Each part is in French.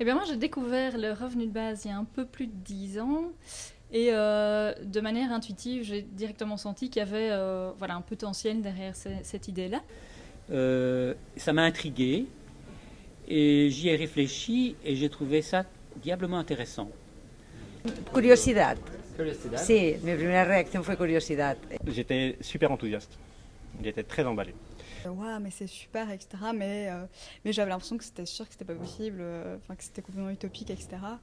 Eh bien moi j'ai découvert le revenu de base il y a un peu plus de 10 ans et euh, de manière intuitive j'ai directement senti qu'il y avait euh, voilà, un potentiel derrière ce- cette idée-là. Euh, ça m'a intrigué et j'y ai réfléchi et j'ai trouvé ça diablement intéressant. Curiosidad. Sí, mi primera reacción fue curiosidad. J'étais super enthousiaste. J'étais très emballé. Waouh, mais c'est super, etc. Mais, euh, mais j'avais l'impression que c'était sûr que c'était pas possible, euh, que c'était complètement utopique, etc. Un.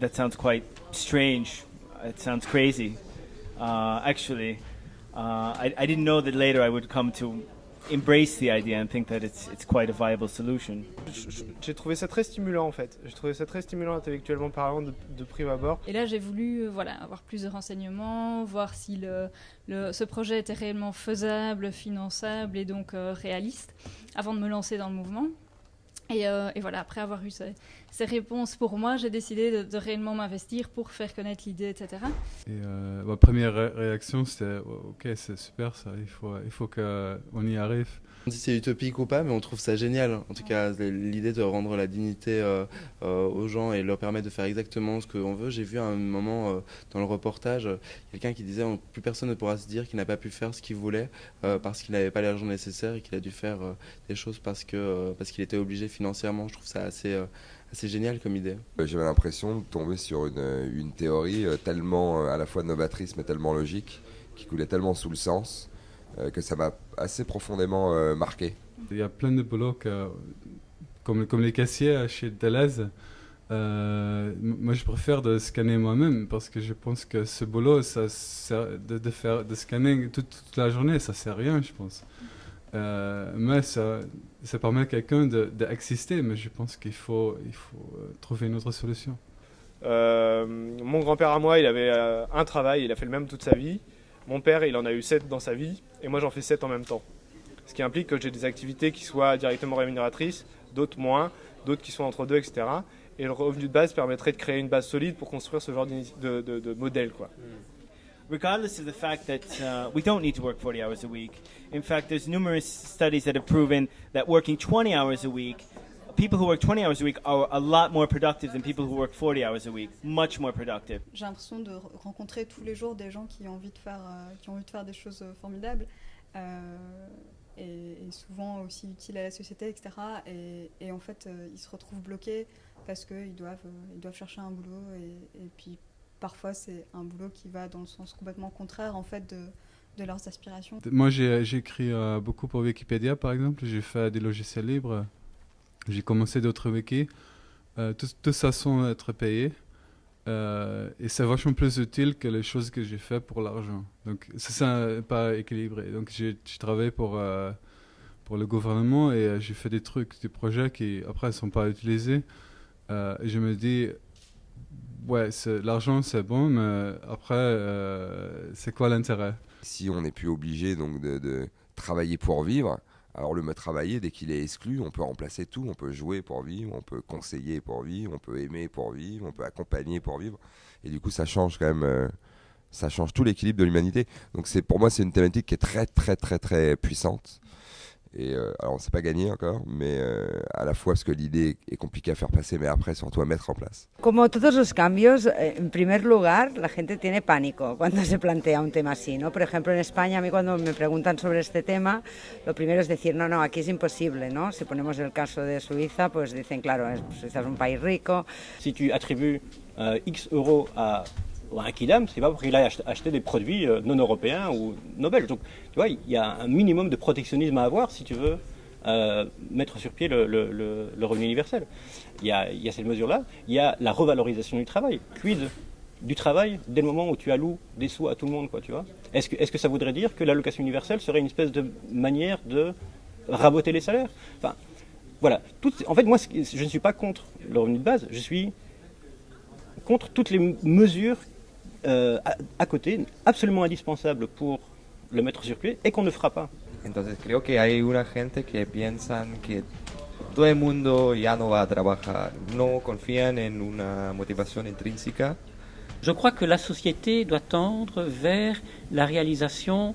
That sounds quite strange. It sounds crazy. Uh, actually, uh, I didn't know that later I would come to embrace the idea and think that it's, it's quite a viable solution. J'ai trouvé ça très stimulant en fait. J'ai trouvé ça très stimulant intellectuellement parlant de, de prime abord. Et là j'ai voulu euh, voilà, avoir plus de renseignements, voir si le, le- ce projet était réellement faisable, finançable et donc euh, réaliste avant de me lancer dans le mouvement. Et, euh, et voilà, après avoir eu ces, réponses pour moi, j'ai décidé de, réellement m'investir pour faire connaître l'idée, etc. Et euh, ma première ré- réaction, c'était oh, ok, c'est super ça, il faut, il faut qu'on y arrive. On dit c'est utopique ou pas, mais on trouve ça génial. En tout cas, l'idée de rendre la dignité euh, euh, aux gens et leur permettre de faire exactement ce qu'on veut. J'ai vu à un moment euh, dans le reportage quelqu'un qui disait oh, plus personne ne pourra se dire qu'il n'a pas pu faire ce qu'il voulait parce qu'il n'avait pas l'argent nécessaire et qu'il a dû faire des choses parce que parce qu'il était obligé financièrement. Je trouve ça assez assez génial comme idée. J'avais l'impression de tomber sur une, une théorie tellement à la fois novatrice mais tellement logique, qui coulait tellement sous le sens, que ça m'a assez profondément euh, marqué. Il y a plein de boulots que, comme, comme les caissiers chez Deleuze. euh, moi, je préfère de scanner moi-même parce que je pense que ce boulot, ça sert de, de faire de scanner toute, toute la journée, ça sert à rien, je pense. Euh, mais ça, ça permet à quelqu'un de- d'exister, mais je pense qu'il faut, il faut euh, trouver une autre solution. Euh, mon grand-père à moi, il avait euh, un travail, il a fait le même toute sa vie. Mon père, il en a eu 7 dans sa vie, et moi j'en fais 7 en même temps. Ce qui implique que j'ai des activités qui soient directement rémunératrices, d'autres moins, d'autres qui sont entre deux, etc. Et le revenu de base permettrait de créer une base solide pour construire ce genre de, de- de modèle. Quoi. Regardless of the fact that uh, we don't need to work 40 hours a week, in fact, there's numerous studies that have proven that working 20 hours a week, people who work 20 hours a week are a lot more productive than people who work 40 hours a week. Much more productive. J'ai l'impression de re- rencontrer tous les jours des gens qui ont envie de faire, euh, qui ont envie de faire des choses euh, formidables euh, et, et souvent aussi utiles à la société, etc. Et, et en fait, euh, ils se retrouvent bloqués parce qu'ils doivent, euh, ils doivent chercher un boulot et, et puis parfois c'est un boulot qui va dans le sens complètement contraire en fait de, de leurs aspirations. Moi, j'ai écrit euh, beaucoup pour Wikipédia, par exemple. J'ai fait des logiciels libres. J'ai commencé d'autres wikis. Euh, tout, tout ça sans être payé. Euh, et c'est vachement plus utile que les choses que j'ai fait pour l'argent. Donc, c'est ça, pas équilibré. Donc, j'ai travaillé pour, euh, pour le gouvernement et euh, j'ai fait des trucs, des projets qui, après, ne sont pas utilisés. Euh, et je me dis, ouais, l'argent, c'est bon, mais après, c'est quoi l'intérêt? Si on n'est plus obligé donc de travailler pour vivre, alors le mot travailler, dès qu'il est exclu, on peut remplacer tout. On peut jouer pour vivre, on peut conseiller pour vivre, on peut aimer pour vivre, on peut accompagner pour vivre. Et du coup, ça change quand même, euh, ça change tout l'équilibre de l'humanité. Donc c'est pour moi, c'est une thématique qui est très très très très puissante. Et euh, alors, c'est pas gagné encore, mais euh, à la fois parce que l'idée est compliquée à faire passer, mais après surtout à mettre en place. Como todos los cambios, eh, en primer lugar, la gente tiene pánico cuando se plantea un tema así, ¿no? Por ejemplo, en España, a mí cuando me preguntan sobre este tema, lo primero es decir, no, no, aquí es imposible, ¿no? Si ponemos el caso de Suiza, pues dicen, claro, es- Suiza es un país rico. Si tu attribues euh, X euros à, un Kidam, c'est pas pour qu'il aille ach- acheter des produits euh, non européens ou non belges. Donc, tu vois, il y a un minimum de protectionnisme à avoir si tu veux euh, mettre sur pied le, revenu universel. Il y a, il y a cette mesure-là. Il y a la revalorisation du travail. Quid du travail dès le moment où tu alloues des sous à tout le monde, quoi, tu vois Est-ce que, ça voudrait dire que l'allocation universelle serait une espèce de manière de raboter les salaires? Enfin, voilà. En fait, moi, je ne suis pas contre le revenu de base. Je suis contre toutes les mesures euh, à, à côté, absolument indispensables pour le mettre sur pied et qu'on ne fera pas. Entonces creo que hay una gente que piensan que todo el mundo ya no va a trabajar, no confían en una motivación intrínseca. Je crois que la société doit tendre vers la réalisation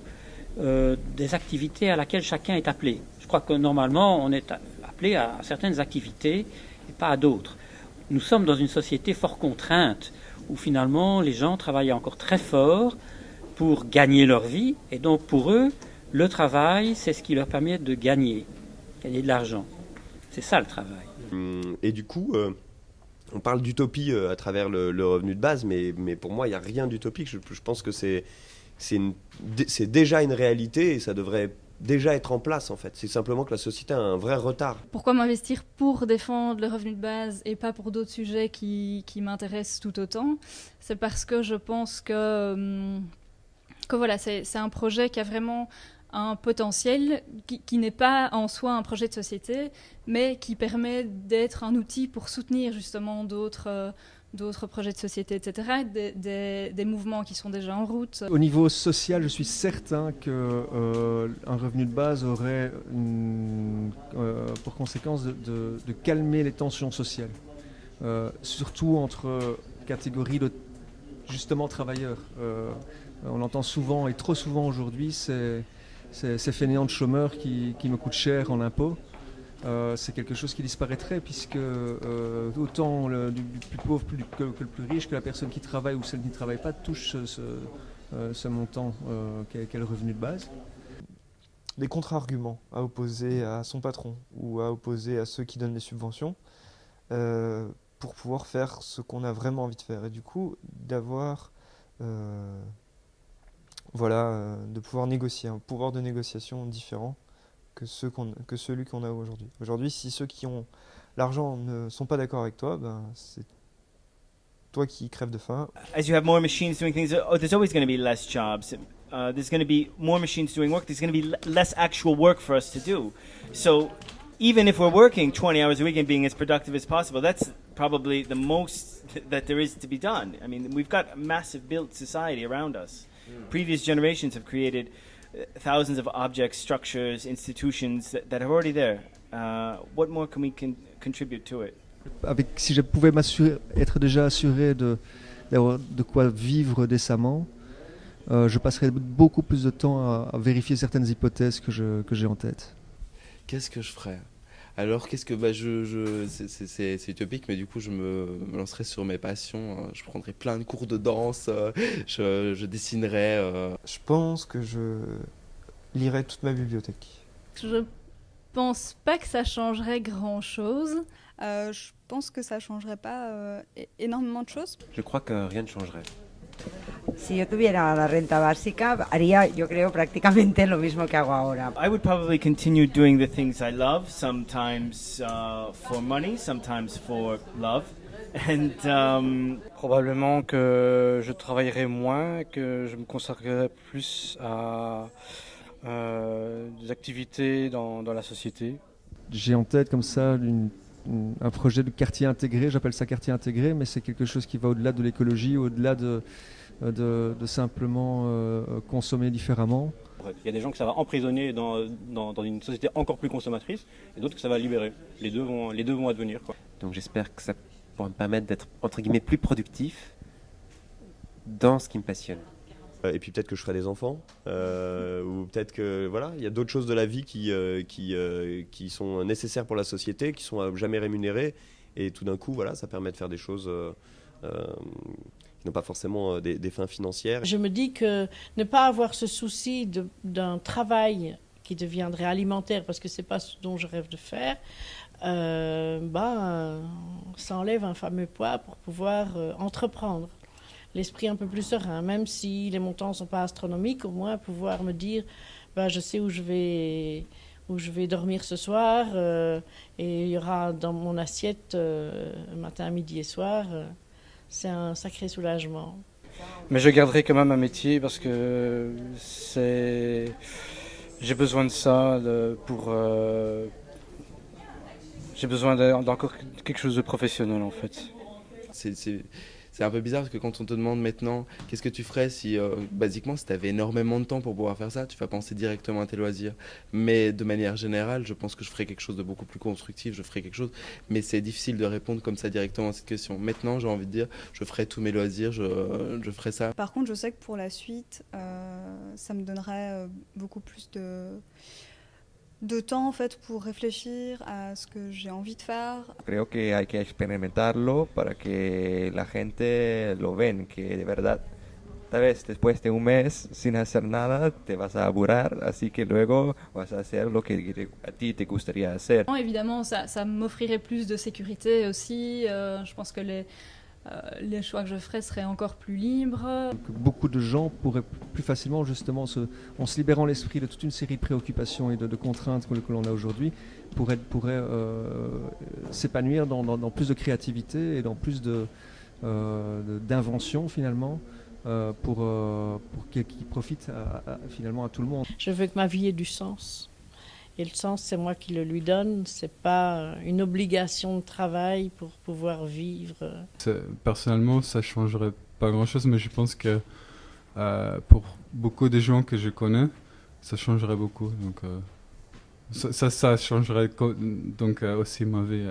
euh, des activités à laquelle chacun est appelé. Je crois que normalement, on est a- appelés à certaines activités et pas à d'autres. Nous sommes dans une société fort contrainte où finalement les gens travaillent encore très fort pour gagner leur vie et donc pour eux, le travail, c'est ce qui leur permet de gagner, gagner de l'argent. C'est ça le travail. Hum, Et du coup, euh, on parle d'utopie euh, à travers le, revenu de base, mais, mais pour moi, il n'y a rien d'utopique. Je, je pense que c'est déjà une réalité et ça devrait déjà être en place en fait. C'est simplement que la société a un vrai retard. Pourquoi m'investir pour défendre le revenu de base et pas pour d'autres sujets qui, m'intéressent tout autant? C'est parce que je pense que, hum, que voilà, c'est c'est un projet qui a vraiment un potentiel qui, qui n'est pas en soi un projet de société, mais qui permet d'être un outil pour soutenir justement d'autres euh, d'autres projets de société, etc., des, mouvements qui sont déjà en route. Au niveau social, je suis certain que euh, revenu de base aurait euh, pour conséquence de, calmer les tensions sociales, Euh, surtout entre catégories de justement travailleurs. On l'entend souvent et trop souvent aujourd'hui, ces fainéants de chômeurs qui, qui me coûtent cher en impôts. Euh, c'est quelque chose qui disparaîtrait puisque euh, autant le, plus pauvre que, le plus riche, que la personne qui travaille ou celle qui ne travaille pas touche ce, euh, montant qu'est qu'est le revenu de base. des contre-arguments à opposer à son patron ou à opposer à ceux qui donnent les subventions pour pouvoir faire ce qu'on a vraiment envie de faire. Et du coup, d'avoir, voilà, de pouvoir négocier, un pouvoir de négociation différent que, ceux qu'on- que celui qu'on a aujourd'hui. Aujourd'hui, si ceux qui ont l'argent ne sont pas d'accord avec toi, ben, c'est toi qui crèves de faim. as you have more machines doing things, oh, there's always going to be less jobs. Uh, there's going to be more machines doing work. There's going to be l- less actual work for us to do. So even if we're working 20 hours a week and being as productive as possible, that's probably the most that there is to be done. I mean, we've got a massive built society around us. Previous generations have created thousands of objects, structures, institutions that, that are already there. Uh, what more can we con- contribute to it? Avec, si je pouvais être déjà assuré de, d'avoir de quoi vivre décemment, euh, je passerais beaucoup plus de temps à, à vérifier certaines hypothèses que j'ai en tête. Qu'est-ce que je ferais? Alors, qu'est-ce que bah, je, je c'est- utopique, mais du coup, je me, me lancerai sur mes passions. hein. Je prendrai plein de cours de danse, euh, je, je dessinerai. euh. Je pense que je lirai toute ma bibliothèque. Je pense pas que ça changerait grand-chose. Euh, je pense que ça changerait pas euh, é- énormément de choses. Je crois que rien ne changerait. Si yo tuviera la renta básica, haría, yo creo, prácticamente lo mismo que hago ahora. I would probably continue doing the things I love, sometimes uh, for money, sometimes for love. And um, Probablement que je travaillerai moins, que je me consacrerai plus à euh, des activités dans, dans la société. J'ai en tête comme ça une- une- un projet de quartier intégré, j'appelle ça quartier intégré, mais c'est quelque chose qui va au-delà de l'écologie, au-delà de, de, de simplement euh, consommer différemment. Il y a des gens que ça va emprisonner dans, dans, dans une société encore plus consommatrice et d'autres que ça va libérer. Les deux vont, les deux vont advenir. Quoi. Donc j'espère que ça pourra me permettre d'être entre guillemets plus productif dans ce qui me passionne. Euh, Et puis peut-être que je ferai des enfants, euh, ou peut-être que voilà, il y a d'autres choses de la vie qui, euh, qui, sont nécessaires pour la société, qui sont jamais rémunérées, et tout d'un coup, voilà, ça permet de faire des choses qui n'ont pas forcément des, fins financières. Je me dis que ne pas avoir ce souci d'un travail qui deviendrait alimentaire, parce que c'est pas ce dont je rêve de faire, ben, ça enlève un fameux poids pour pouvoir entreprendre. L'esprit un peu plus serein, même si les montants ne sont pas astronomiques, au moins pouvoir me dire, ben, je sais où je vais, où je vais dormir ce soir, euh, et il y aura dans mon assiette euh, matin, midi et soir. euh, c'est un sacré soulagement. Mais je garderai quand même un métier parce que c'est j'ai besoin de ça de- pour euh, j'ai besoin d'encore quelque chose de professionnel en fait. C'est- C'est un peu bizarre parce que quand on te demande maintenant qu'est-ce que tu ferais si, euh, basiquement, si tu avais énormément de temps pour pouvoir faire ça, tu vas penser directement à tes loisirs. Mais de manière générale, je pense que je ferais quelque chose de beaucoup plus constructif, je ferais quelque chose. Mais c'est difficile de répondre comme ça directement à cette question. Maintenant, j'ai envie de dire, je ferai tous mes loisirs, je, je ferai ça. Par contre, je sais que pour la suite, euh, ça me donnerait euh, beaucoup plus de de temps en fait pour réfléchir à ce que j'ai envie de faire. Creo que hay que experimentarlo para que la gente lo ven, que de verdad, tal vez después de un mes sin hacer nada te vas a aburrir, así que luego vas a hacer lo que a ti te gustaría hacer. Évidemment, ça, ça m'offrirait plus de sécurité aussi. Euh, je pense que les, les choix que je ferais seraient encore plus libres. Beaucoup de gens pourraient plus facilement, justement, se, en se libérant l'esprit de toute une série de préoccupations et de, de contraintes que, que l'on a aujourd'hui, pourraient, pourraient euh, s'épanouir dans, dans, dans, plus de créativité et dans plus d'invention de, finalement. Euh, pour, euh, pour qu'il qu profite à, à, finalement à tout le monde. Je veux que ma vie ait du sens. Et le sens, c'est moi qui le lui donne. C'est pas une obligation de travail pour pouvoir vivre. Personnellement, ça changerait pas grand-chose, mais je pense que euh, pour beaucoup de gens que je connais, ça changerait beaucoup. Donc, euh, ça, ça, ça, changerait donc euh, aussi ma vie.